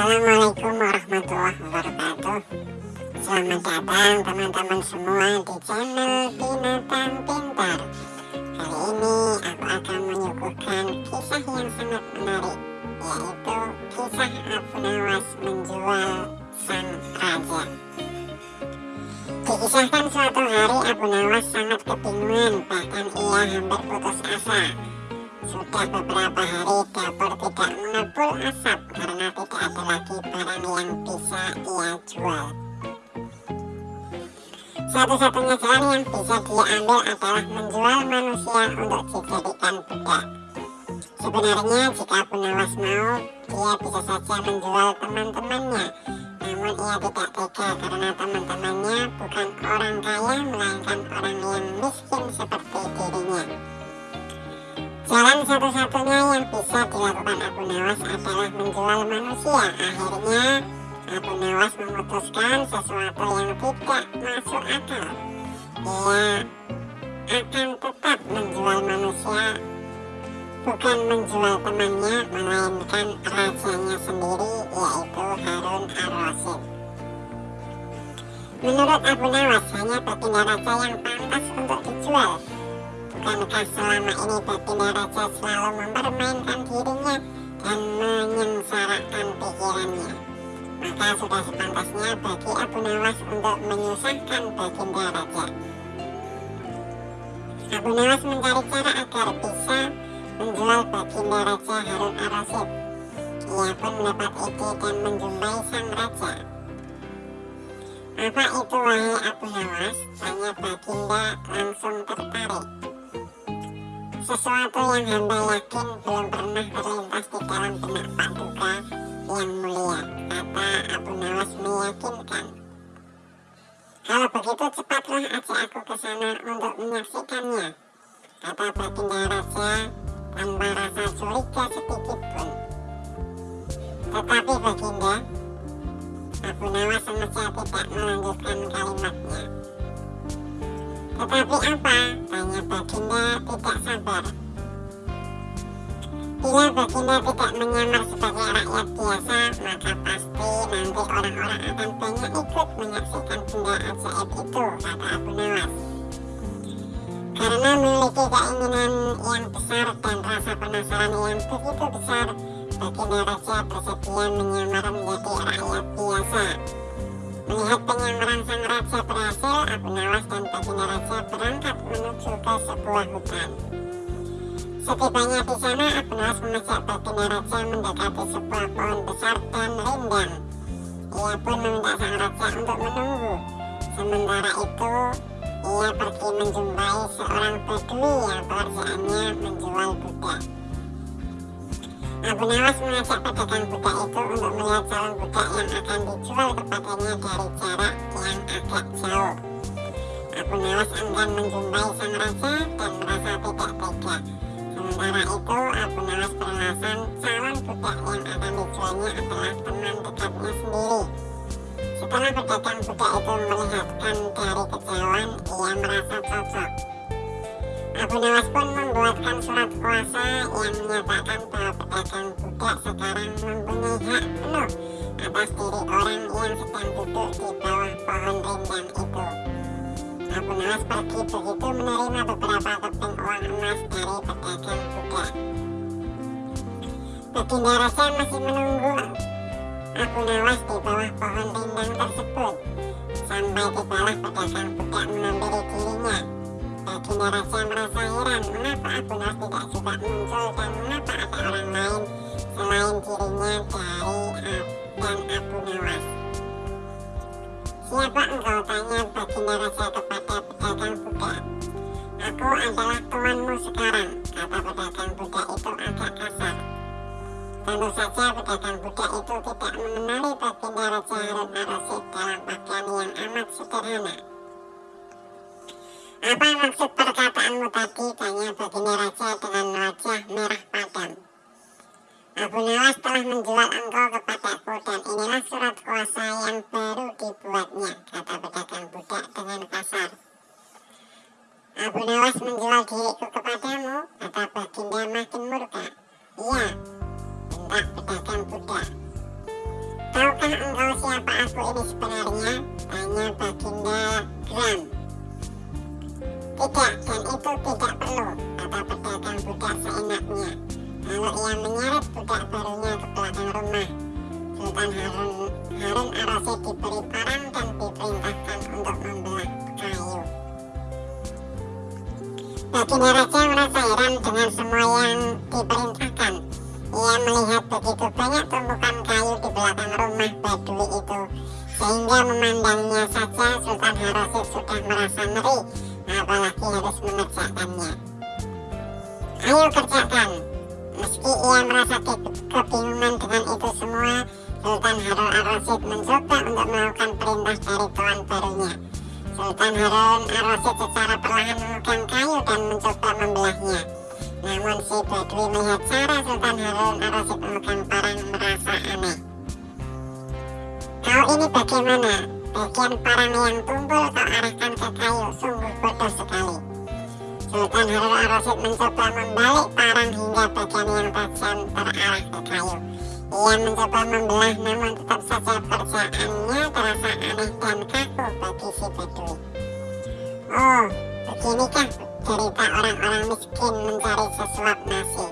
Assalamualaikum warahmatullahi wabarakatuh. Selamat datang teman-teman semua di channel Binatang Pintar. Hari ini aku akan menyuguhkan kisah yang sangat menarik Yaitu kisah Abu Nawas menjual sang raja. Dikisahkan suatu hari Abu Nawas sangat kebingungan Bahkan ia hampir putus asa sudah beberapa hari dapur tidak mengepul asap karena tidak ada lagi barang yang bisa ia jual satu-satunya jalan yang bisa dia ambil adalah menjual manusia untuk dijadikan budak. Sebenarnya jika Nawas mau, dia bisa saja menjual teman-temannya. Namun ia tidak tega karena teman-temannya bukan orang kaya melainkan orang yang miskin seperti satu-satunya yang bisa dilakukan Abu Nawas adalah menjual manusia. Akhirnya Abu Nawas memutuskan sesuatu yang tidak masuk akal. Ia akan tetap menjual manusia, bukan menjual temannya, melainkan rajanya sendiri, yaitu Harun ar-Rasyid. Menurut Abu Nawas, hanya baginda raja yang pantas untuk dijual. Bukankah selama ini baginda raja selalu mempermainkan dirinya dan menyengsarakan pikirannya? maka sudah sepantasnya bagi Abu Nawas untuk menyusahkan baginda raja. Abu Nawas mencari cara agar bisa menjual baginda raja Harun ar-Rasyid. Ia pun mendapat ide dan menjumpai sang raja. Apa itu wahai Abu Nawas? Tanya baginda langsung tertarik. Sesuatu yang hamba yakin belum pernah terlintas di dalam benak Pak Duka yang mulia, kata Abu Nawas meyakinkan. Kalau begitu cepatlah ajak aku ke sana untuk menyaksikannya, kata Baginda Raja tanpa rasa curiga sedikit pun. Tetapi Baginda, Abu Nawas sengaja tidak melanjutkan kalimatnya. Tetapi apa? Tanya Baginda tidak sabar. Bila baginda tidak menyamar sebagai rakyat biasa, maka pasti nanti orang-orang akan banyak ikut menyaksikan benda ajaib itu, kata Abu Nawas. Karena memiliki keinginan yang besar dan rasa penasaran yang begitu besar, baginda raja bersedia menyamar menjadi rakyat biasa. Melihat penyamaran sang raja berhasil, Abu menuju ke sebuah hutan. Setibanya di sana, Abnas mengajak baginda raja mendekati sebuah pohon besar dan rindang. Ia pun meminta sang raja untuk menunggu. Sementara itu, ia pergi menjumpai seorang bedui yang pekerjaannya menjual budak. Abu Nawas mengajak pedagang budak itu untuk melihat calon budak yang akan dijual kepadanya dari jarak yang agak jauh. Abu Nawas enggan menjumpai sang raja dan merasa tidak tega. Sementara itu, Abu Nawas beralasan calon budak yang akan dijualnya adalah teman dekatnya sendiri. Setelah pedagang budak itu melihatkan dari kejauhan, ia merasa cocok. Abu Nawas pun membuatkan surat kuasa yang menyatakan bahwa pedagang budak sekarang mempunyai hak penuh atas diri orang yang sedang duduk di bawah pohon rindang itu. Abu Nawas pergi begitu menerima beberapa keping uang emas dari pedagang budak. Baginda Raja masih menunggu Abu Nawas di bawah pohon rindang tersebut sampai tibalah pedagang budak menghampiri dirinya. Baginda Raja merasa heran mengapa Abu Nawas tidak juga muncul dan mengapa ada orang lain selain dirinya dari dan Abu Nawas. Siapa engkau tanya baginda raja kepada pedagang budak Aku adalah tuanmu sekarang Kata pedagang budak itu agak kasar. Tentu saja pedagang budak itu tidak mengenali baginda raja Harun ar-Rasyid dalam pakaian yang amat sederhana. Apa maksud perkataanmu tadi? Tanya baginda raja dengan wajah merah padam. Abu Nawas telah menjual engkau kepadaku dan inilah surat kuasa yang baru dibuatnya, kata pedagang budak dengan kasar. Abu Nawas menjual diriku kepadamu, kata baginda makin murka. Iya, bentak pedagang budak. Tahukah engkau siapa aku ini sebenarnya? Tanya baginda Gram. Tidak, dan itu tidak perlu, kata pedagang budak seenaknya. ia menyeret budak barunya ke belakang rumah. Sultan Harun, Harun Ar-Rasyid diberi parang Baginda Raja merasa heran dengan semua yang diperintahkan. Ia melihat begitu banyak tumpukan kayu di belakang rumah Badui itu, sehingga memandangnya saja Sultan Harosid sudah merasa ngeri, apalagi harus mengerjakannya. Ayo kerjakan. Meski ia merasa ke kebingungan dengan itu semua, Sultan Harun Ar-Rasyid mencoba untuk melakukan perintah dari tuan barunya. Sultan Harun Ar-Rasyid secara perlahan memegang kayu dan mencoba membelahnya. Namun si Badui melihat cara Sultan Harun Ar-Rasyid parang merasa aneh. Kau ini bagaimana? Bagian parang yang tumpul kau arahkan ke kayu, sungguh bodoh sekali. Sultan Harun Ar-Rasyid mencoba membalik parang hingga bagian yang tajam terarah ke kayu. Ia mencoba membelah namun tetap saja kerjaannya terasa aneh dan kaku bagi si Badui. Oh, beginikah cerita orang-orang miskin mencari sesuap nasi.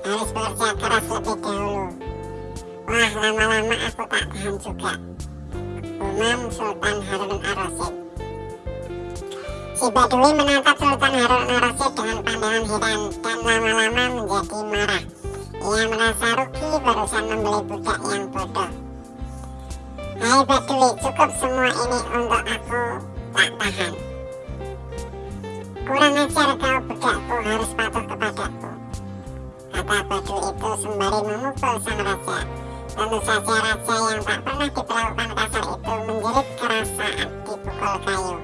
Harus bekerja keras lebih dahulu. Wah, lama-lama aku tak tahan juga. Umam Sultan Harun Ar-Rasyid. Si Badui menatap Sultan Harun Ar-Rasyid dengan pandangan heran dan lama-lama menjadi marah. Ia merasa rugi barusan membeli budak yang bodoh. Hai Badui, cukup semua ini untuk aku tak tahan. Kurang ajar kau budakku harus patuh kepadaku. Kata Badui itu sembari memukul sang raja. Tentu saja raja yang tak pernah diperlakukan kasar itu menjerit keras saat dipukul kayu.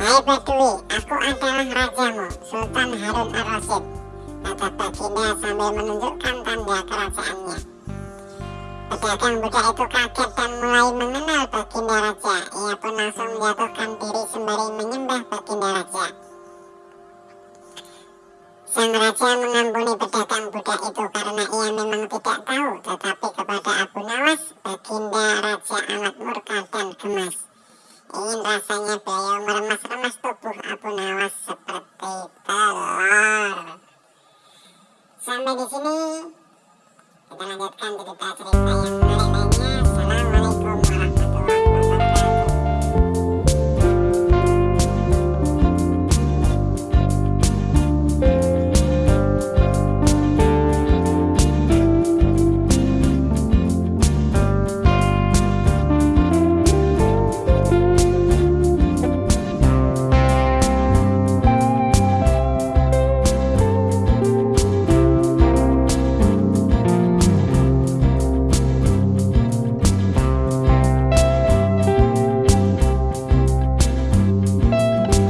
Hai Badui, aku adalah rajamu, Sultan Harun Ar-Rasyid kata Baginda sambil menunjukkan tanda kerajaannya. Pedagang budak itu kaget dan mulai mengenal Baginda Raja. Ia pun langsung menjatuhkan diri sembari menyembah Baginda Raja. Sang Raja mengampuni pedagang budak itu karena ia memang tidak tahu, tetapi kepada Abu Nawas, Baginda Raja amat murka dan gemas. Ingin rasanya beliau meremas-remas